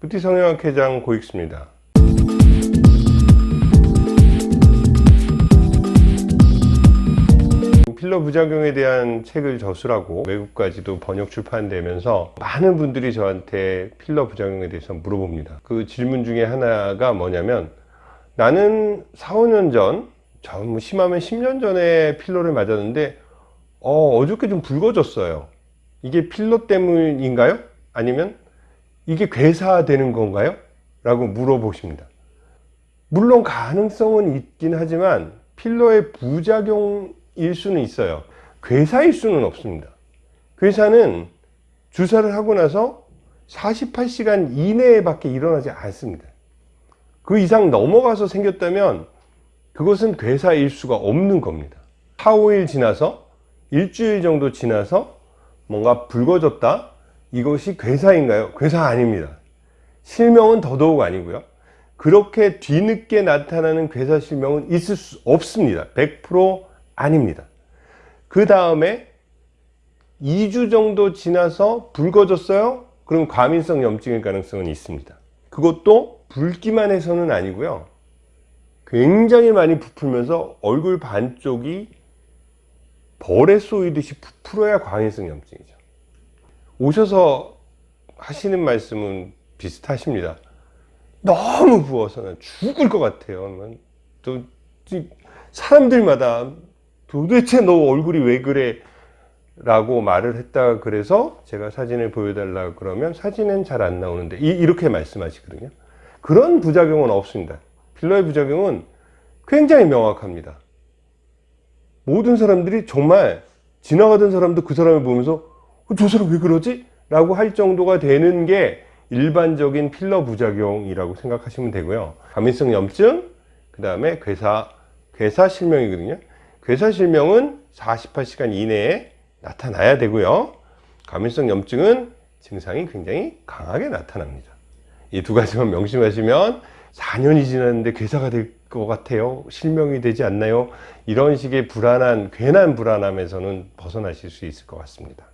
부티 성형학회장 고익수입니다. 필러 부작용에 대한 책을 저술하고 외국까지도 번역 출판되면서 많은 분들이 저한테 필러 부작용에 대해서 물어봅니다. 그 질문 중에 하나가 뭐냐면 나는 4, 5년 전, 좀 심하면 10년 전에 필러를 맞았는데 어, 어저께 좀 붉어졌어요. 이게 필러 때문인가요? 아니면 이게 괴사되는 건가요? 라고 물어보십니다. 물론 가능성은 있긴 하지만 필러의 부작용일 수는 있어요. 괴사일 수는 없습니다. 괴사는 주사를 하고 나서 48시간 이내에 밖에 일어나지 않습니다. 그 이상 넘어가서 생겼다면 그것은 괴사일 수가 없는 겁니다. 4, 5일 지나서 일주일 정도 지나서 뭔가 붉어졌다? 이것이 괴사인가요? 괴사 아닙니다. 실명은 더더욱 아니고요. 그렇게 뒤늦게 나타나는 괴사 실명은 있을 수 없습니다. 100% 아닙니다. 그 다음에 2주 정도 지나서 붉어졌어요? 그럼 과민성 염증일 가능성은 있습니다. 그것도 붉기만 해서는 아니고요. 굉장히 많이 부풀면서 얼굴 반쪽이 벌에 쏘이듯이 부풀어야 과민성 염증이죠. 오셔서 하시는 말씀은 비슷하십니다. 너무 부어서 죽을 것 같아요. 또 사람들마다 도대체 너 얼굴이 왜 그래? 라고 말을 했다 그래서 제가 사진을 보여달라 그러면 사진은 잘 안 나오는데 이, 렇게 말씀하시거든요. 그런 부작용은 없습니다. 필러의 부작용은 굉장히 명확합니다. 모든 사람들이 정말 지나가던 사람도 그 사람을 보면서 어, 저 사람 왜 그러지? 라고 할 정도가 되는 게 일반적인 필러 부작용이라고 생각하시면 되고요. 과민성 염증, 그 다음에 괴사, 괴사 실명이거든요. 괴사 실명은 48시간 이내에 나타나야 되고요. 과민성 염증은 증상이 굉장히 강하게 나타납니다. 이 두 가지만 명심하시면 4년이 지났는데 괴사가 될 것 같아요. 실명이 되지 않나요? 이런 식의 불안한, 괜한 불안함에서는 벗어나실 수 있을 것 같습니다.